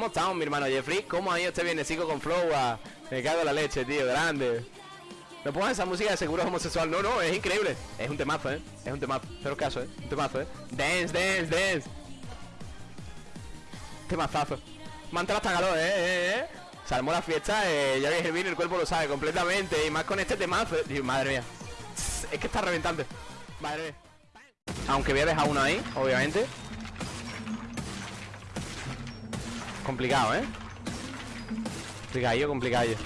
¿Cómo estamos, mi hermano Jeffrey? ¿Cómo ha ido este viernesico con Flow? Ah, Me cago en la leche, tío, grande. No pongas esa música de seguro homosexual. No, no, es increíble. Es un temazo, ¿eh? Es un temazo. Pero caso, ¿eh? Un temazo, ¿eh? Dance, dance, dance. Temazazo. Manta hasta calor, ¿eh? ¿eh? ¿eh? Se armó la fiesta, eh, ya que el cuerpo lo sabe completamente. Y más con este temazo. eh. Dios, madre mía. Es que está reventante. Madre mía. Aunque voy a dejar uno ahí, obviamente. Complicado, ¿eh? Complicadillo, complicadillo.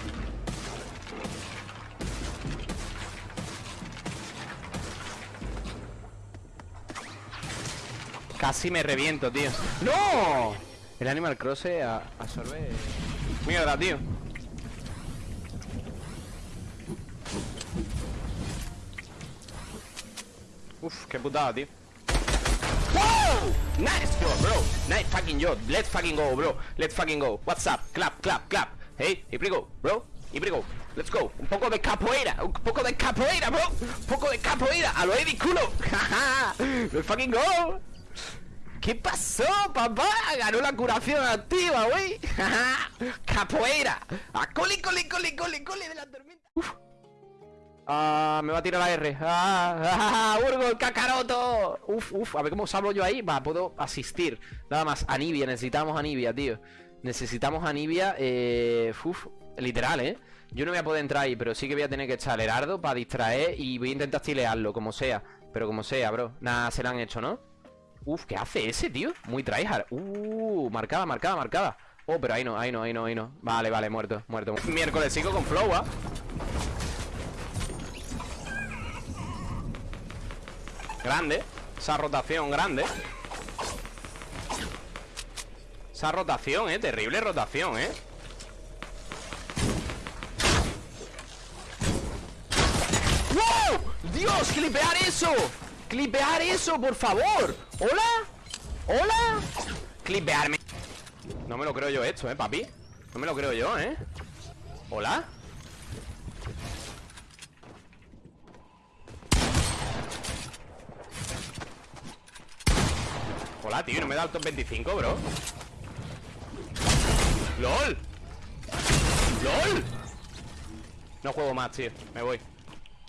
Casi me reviento, tío. ¡No! El Animal Cross absorbe... Mierda, tío. Uf, qué putada, tío. Nice job, bro. Nice fucking job. Let's fucking go, bro. Let's fucking go. What's up? Clap, clap, clap. Hey, here we go, bro. Here we go. Let's go. Un poco de capoeira. Un poco de capoeira, bro. Un poco de capoeira. A lo Eddie culo. Let's fucking go. ¿Qué pasó, papá? Ganó la curación activa, güey. Capoeira. A coli, coli, coli, coli, coli de la tormenta. Uf. Ah, me va a tirar la R. Ah, ah, Urgo, el cacaroto. Uf, uf, a ver cómo salgo yo ahí. Va, puedo asistir. Nada más, Anivia, necesitamos Anivia, tío. Necesitamos Anivia, eh. Literal, eh. Yo no voy a poder entrar ahí, pero sí que voy a tener que echar el Herardo para distraer y voy a intentar tilearlo, como sea. Pero como sea, bro. Nada, se lo han hecho, ¿no? Uf, ¿qué hace ese, tío? Muy tryhard. Uh, marcada, marcada, marcada. Oh, pero ahí no, ahí no, ahí no, ahí no. Vale, vale, muerto, muerto. Miércoles sigo con flow, ¿ah? Grande. Esa rotación grande. Esa rotación, eh. Terrible rotación, eh. ¡Wow! ¡Dios! ¡Clipear eso! ¡Clipear eso, por favor! ¿Hola? ¿Hola? Clipearme No me lo creo yo esto, eh, papi No me lo creo yo, eh ¿Hola? Hola, tío, no me da el top 25, bro. ¡LOL! ¡LOL! No juego más, tío, me voy.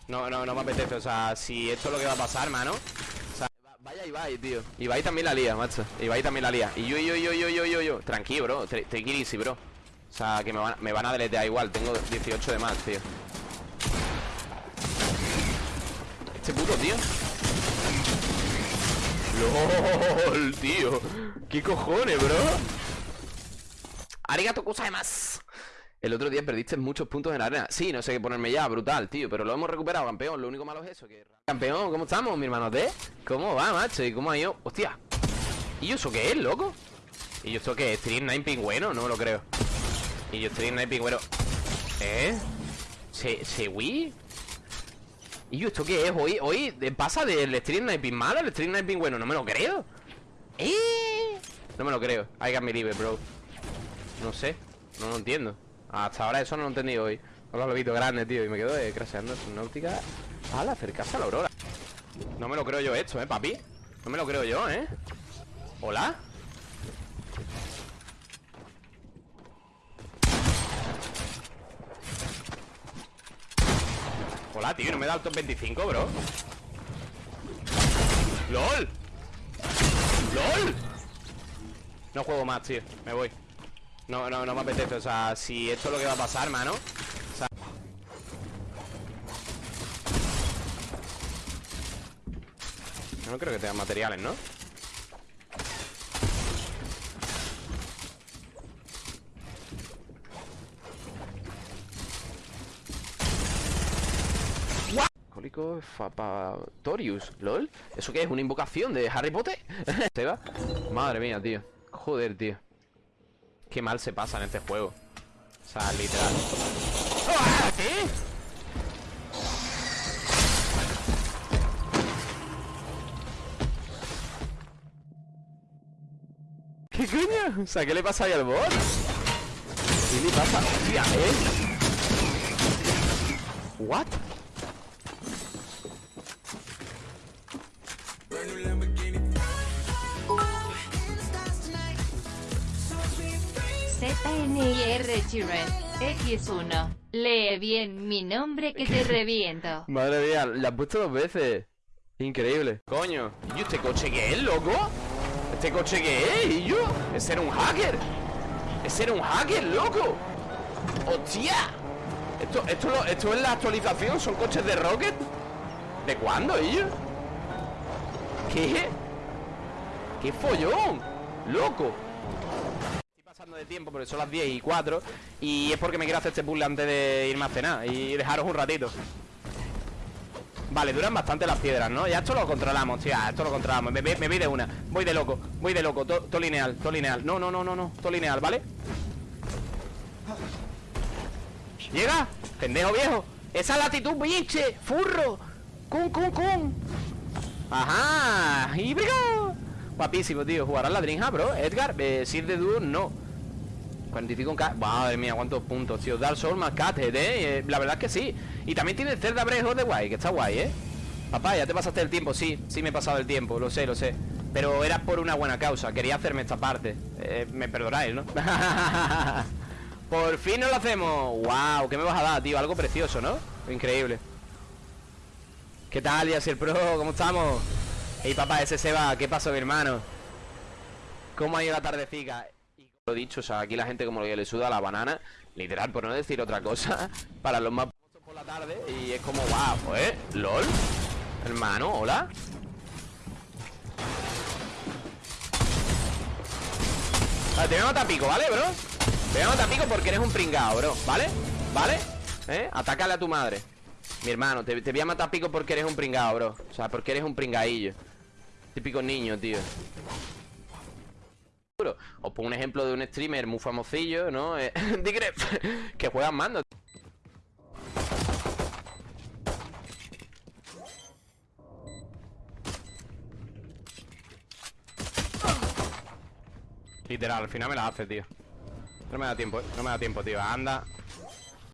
No, no, no me apetece, o sea, si esto es lo que va a pasar, mano. O sea, va- vaya Ibai, tío. Ibai también la lía, macho. Ibai también la lía. Y yo, yo, yo, yo, yo, yo, yo. Tranquilo, bro, easy, bro. O sea, que me van, me van a deletear igual Tengo 18 de más, tío. Este puto, tío LOL, tío ¿Qué cojones, bro? Arigato más El otro día perdiste muchos puntos en la arena Sí, no sé qué ponerme ya, brutal, tío Pero lo hemos recuperado, campeón Lo único malo es eso que... Campeón, ¿cómo estamos, mi hermano T? ¿Cómo va, macho? ¿Y cómo ha ido? Hostia ¿Y eso qué es, loco? ¿Y yo esto qué es? ¿Stream 9 pingüeno? No me lo creo ¿Y yo Stream 9 pingüeno? ¿Eh? ¿Se, se Wii? ¿Y yo esto qué es? Hoy, hoy de- pasa del Stream Sniping malo al Stream Sniping bueno, no me lo creo. ¿Eh? No me lo creo. I got me libre, bro. No sé, no lo entiendo. Hasta ahora eso no lo he entendido hoy. Hola, lo visto grande, tío. Y me quedo eh, craseando su náutica al acercarse a la aurora. No me lo creo yo esto, eh, papi. No me lo creo yo, eh. ¿Hola? Hola, tío, no me da el top 25, bro ¡LOL! ¡LOL! No juego más, tío, me voy No, no, no me apetece, o sea, si esto es lo que va a pasar, mano o sea... No creo que tengan materiales, ¿no? Cólico Fapatorius, LOL ¿Eso qué es? ¿Una invocación de Harry Potter? Madre mía, tío Joder, tío Qué mal se pasa en este juego O sea, literal ¡Ah! ¿Qué? ¿Qué coño? O sea, ¿qué le pasa ahí al bot? ¿Qué le pasa? Hostia, ¿eh? ¿What? ZNIR Chirret, X1. Lee bien mi nombre que te reviento. Madre mía, la han puesto dos veces. Increíble. Coño, ¿y este coche qué es, loco? ¿Este coche qué es? ¿Y yo? ¿Ese era un hacker? ¿Ese era un hacker, loco? ¡Hostia! ¿Esto, esto, lo- esto es la actualización? ¿Son coches de Rocket? ¿De cuándo, ellos? ¿Qué? ¡Qué follón! ¡Loco! De tiempo porque son las 10 y 4 Y es porque me quiero hacer este puzzle antes de irme a cenar Y dejaros un ratito. Vale, duran bastante las piedras, ¿no? Ya esto lo controlamos, tío, esto lo controlamos. Me, me- me voy de una, voy de loco, voy de loco Todo lineal, todo lineal. No, no, no, no, no, todo lineal, ¿vale? ¿Llega? Pendejo viejo. Esa latitud, biche, furro Cum, cum, cum Ajá, híbrido. Guapísimo, tío, jugará la Dreamhack, bro. Edgar, eh, Sir de dúo, no 45 en K Madre mía, cuántos puntos, tío Dark Souls más Cathead, ¿eh? La verdad es que sí Y también tiene Zelda of the Wild Que está guay, ¿eh? Papá, ya te pasaste el tiempo Sí, sí me he pasado el tiempo Lo sé, lo sé Pero era por una buena causa Quería hacerme esta parte Eh, Me perdonáis, ¿no? por fin nos lo hacemos Wow, ¿qué me vas a dar, tío? Algo precioso, ¿no? Increíble ¿Qué tal, Yasir Pro? ¿Cómo estamos? Ey, papá, ese se va ¿Qué pasó, mi hermano? ¿Cómo ha ido la tardecica? Lo dicho, o sea, aquí la gente como que le suda la banana Literal, por no decir otra cosa Para los más por la tarde Y es como, wow, ¿eh? ¿Lol? Hermano, hola te voy a matar pico, ¿vale, bro? Te voy a matar pico porque eres un pringao, bro ¿Vale? ¿Vale? ¿Eh? Atácale a tu madre Mi hermano, te, te voy a matar pico porque eres un pringao, bro O sea, porque eres un pringaillo Típico niño, tío. Os pongo un ejemplo de un streamer muy famosillo, ¿no? Eh, Digre, que juega mando. Literal, al final me la hace, tío. No me da tiempo, ¿eh? No me da tiempo, tío. Anda.